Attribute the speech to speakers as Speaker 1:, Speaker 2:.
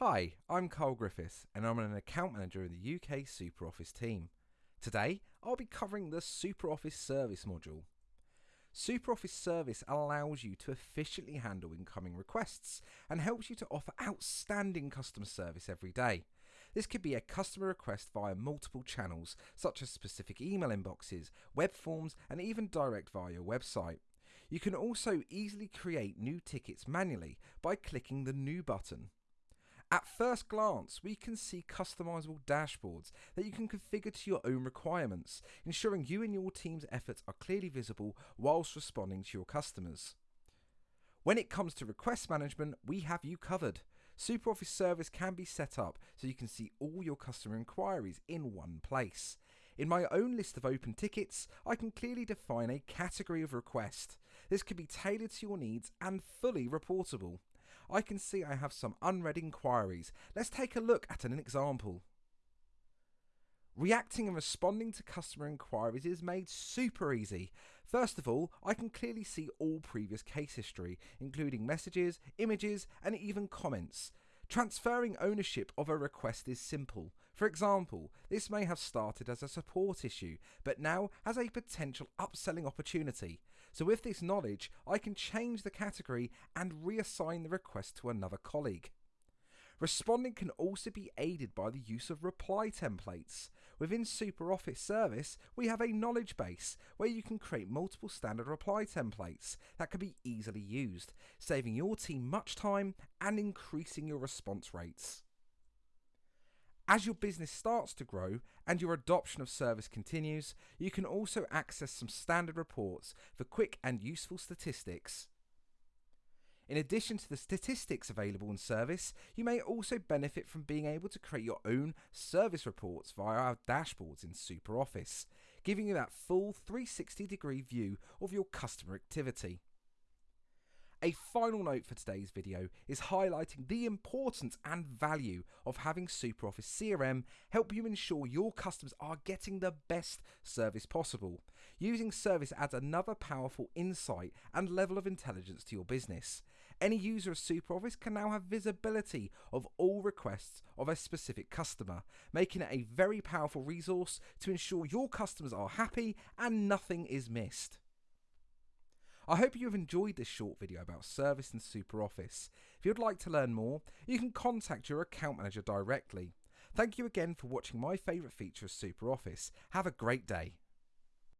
Speaker 1: Hi, I'm Carl Griffiths and I'm an account manager in the UK SuperOffice team. Today, I'll be covering the SuperOffice Service module. SuperOffice Service allows you to efficiently handle incoming requests and helps you to offer outstanding customer service every day. This could be a customer request via multiple channels, such as specific email inboxes, web forms, and even direct via your website. You can also easily create new tickets manually by clicking the New button. At first glance, we can see customizable dashboards that you can configure to your own requirements, ensuring you and your team's efforts are clearly visible whilst responding to your customers. When it comes to request management, we have you covered. SuperOffice Service can be set up so you can see all your customer inquiries in one place. In my own list of open tickets, I can clearly define a category of request. This can be tailored to your needs and fully reportable. I can see I have some unread inquiries. Let's take a look at an example. Reacting and responding to customer inquiries is made super easy. First of all, I can clearly see all previous case history, including messages, images, and even comments. Transferring ownership of a request is simple. For example, this may have started as a support issue, but now has a potential upselling opportunity. So with this knowledge, I can change the category and reassign the request to another colleague. Responding can also be aided by the use of reply templates. Within SuperOffice Service, we have a knowledge base where you can create multiple standard reply templates that can be easily used, saving your team much time and increasing your response rates. As your business starts to grow and your adoption of service continues, you can also access some standard reports for quick and useful statistics. In addition to the statistics available in service, you may also benefit from being able to create your own service reports via our dashboards in SuperOffice, giving you that full 360 degree view of your customer activity. A final note for today's video is highlighting the importance and value of having SuperOffice CRM help you ensure your customers are getting the best service possible. Using service adds another powerful insight and level of intelligence to your business. Any user of SuperOffice can now have visibility of all requests of a specific customer, making it a very powerful resource to ensure your customers are happy and nothing is missed. I hope you have enjoyed this short video about Service and SuperOffice. If you'd like to learn more, you can contact your account manager directly. Thank you again for watching my favourite feature of SuperOffice. Have a great day.